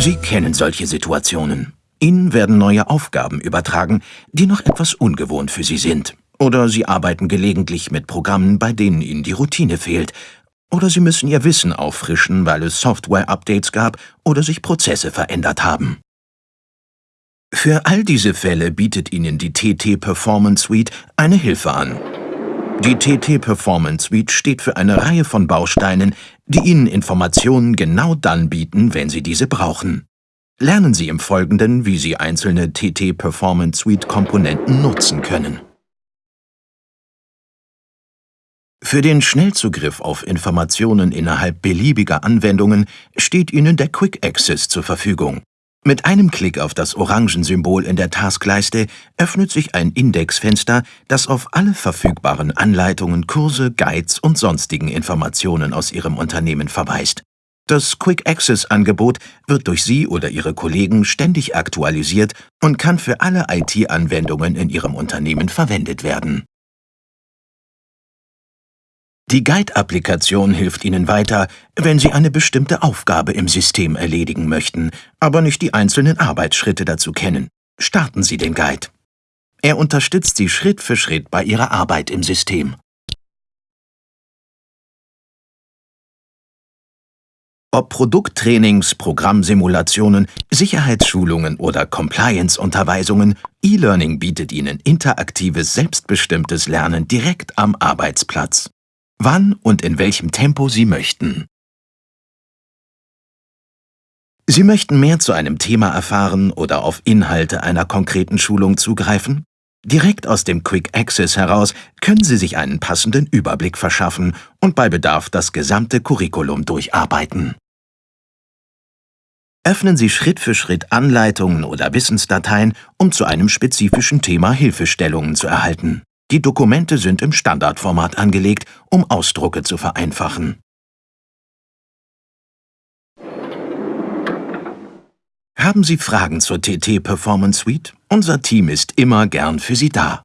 Sie kennen solche Situationen. Ihnen werden neue Aufgaben übertragen, die noch etwas ungewohnt für Sie sind. Oder Sie arbeiten gelegentlich mit Programmen, bei denen Ihnen die Routine fehlt. Oder Sie müssen Ihr Wissen auffrischen, weil es Software-Updates gab oder sich Prozesse verändert haben. Für all diese Fälle bietet Ihnen die TT Performance Suite eine Hilfe an. Die TT Performance Suite steht für eine Reihe von Bausteinen, die Ihnen Informationen genau dann bieten, wenn Sie diese brauchen. Lernen Sie im Folgenden, wie Sie einzelne TT Performance Suite Komponenten nutzen können. Für den Schnellzugriff auf Informationen innerhalb beliebiger Anwendungen steht Ihnen der Quick Access zur Verfügung. Mit einem Klick auf das Orangensymbol in der Taskleiste öffnet sich ein Indexfenster, das auf alle verfügbaren Anleitungen, Kurse, Guides und sonstigen Informationen aus Ihrem Unternehmen verweist. Das Quick-Access-Angebot wird durch Sie oder Ihre Kollegen ständig aktualisiert und kann für alle IT-Anwendungen in Ihrem Unternehmen verwendet werden. Die Guide-Applikation hilft Ihnen weiter, wenn Sie eine bestimmte Aufgabe im System erledigen möchten, aber nicht die einzelnen Arbeitsschritte dazu kennen. Starten Sie den Guide. Er unterstützt Sie Schritt für Schritt bei Ihrer Arbeit im System. Ob Produkttrainings, Programmsimulationen, Sicherheitsschulungen oder Compliance-Unterweisungen, E-Learning bietet Ihnen interaktives, selbstbestimmtes Lernen direkt am Arbeitsplatz wann und in welchem Tempo Sie möchten. Sie möchten mehr zu einem Thema erfahren oder auf Inhalte einer konkreten Schulung zugreifen? Direkt aus dem Quick Access heraus können Sie sich einen passenden Überblick verschaffen und bei Bedarf das gesamte Curriculum durcharbeiten. Öffnen Sie Schritt für Schritt Anleitungen oder Wissensdateien, um zu einem spezifischen Thema Hilfestellungen zu erhalten. Die Dokumente sind im Standardformat angelegt, um Ausdrucke zu vereinfachen. Haben Sie Fragen zur TT Performance Suite? Unser Team ist immer gern für Sie da.